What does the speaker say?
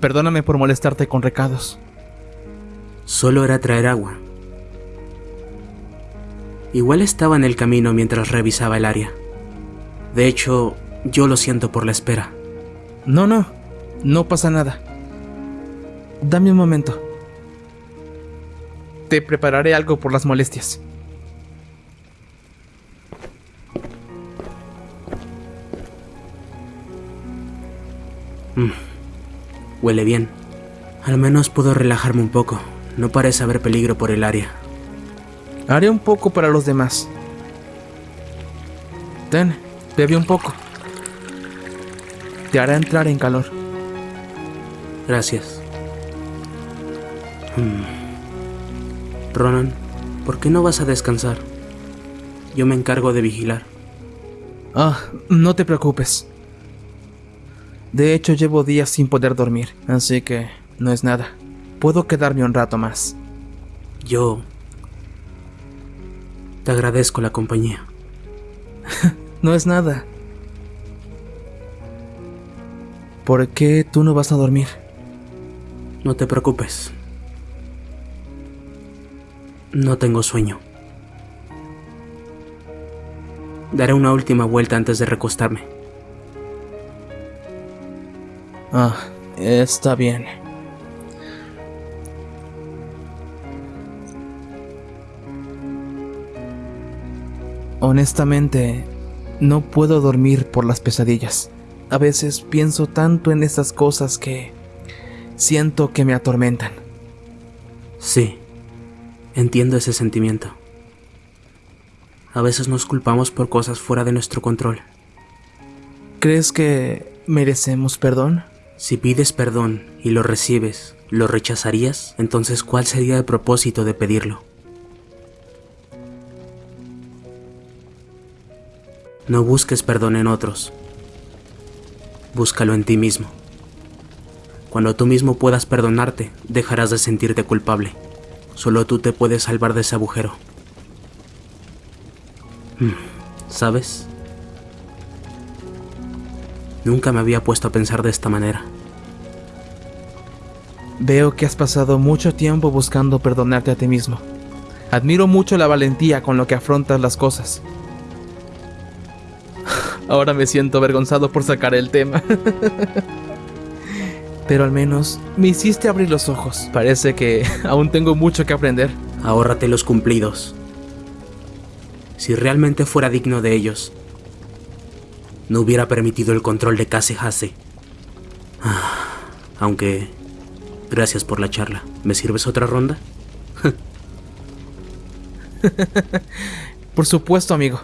Perdóname por molestarte con recados. Solo era traer agua. Igual estaba en el camino mientras revisaba el área. De hecho, yo lo siento por la espera. No, no, no pasa nada. Dame un momento. Te prepararé algo por las molestias. Mm, Huele bien. Al menos puedo relajarme un poco. No parece haber peligro por el área. Haré un poco para los demás. Ten, bebe un poco. Te hará entrar en calor. Gracias. Hmm. Ronan, ¿por qué no vas a descansar? Yo me encargo de vigilar. Ah, no te preocupes. De hecho, llevo días sin poder dormir, así que no es nada. Puedo quedarme un rato más. Yo... Te agradezco la compañía. No es nada. ¿Por qué tú no vas a dormir? No te preocupes. No tengo sueño. Daré una última vuelta antes de recostarme. Ah, está bien. Honestamente, no puedo dormir por las pesadillas. A veces pienso tanto en esas cosas que siento que me atormentan. Sí, entiendo ese sentimiento. A veces nos culpamos por cosas fuera de nuestro control. ¿Crees que merecemos perdón? Si pides perdón y lo recibes, ¿lo rechazarías? Entonces, ¿cuál sería el propósito de pedirlo? No busques perdón en otros. Búscalo en ti mismo. Cuando tú mismo puedas perdonarte, dejarás de sentirte culpable. Solo tú te puedes salvar de ese agujero. Hmm, ¿Sabes? Nunca me había puesto a pensar de esta manera. Veo que has pasado mucho tiempo buscando perdonarte a ti mismo. Admiro mucho la valentía con lo que afrontas las cosas. Ahora me siento avergonzado por sacar el tema. Pero al menos me hiciste abrir los ojos. Parece que aún tengo mucho que aprender. Ahórrate los cumplidos. Si realmente fuera digno de ellos, no hubiera permitido el control de Kase Hase. Ah, aunque, gracias por la charla. ¿Me sirves otra ronda? Por supuesto, amigo.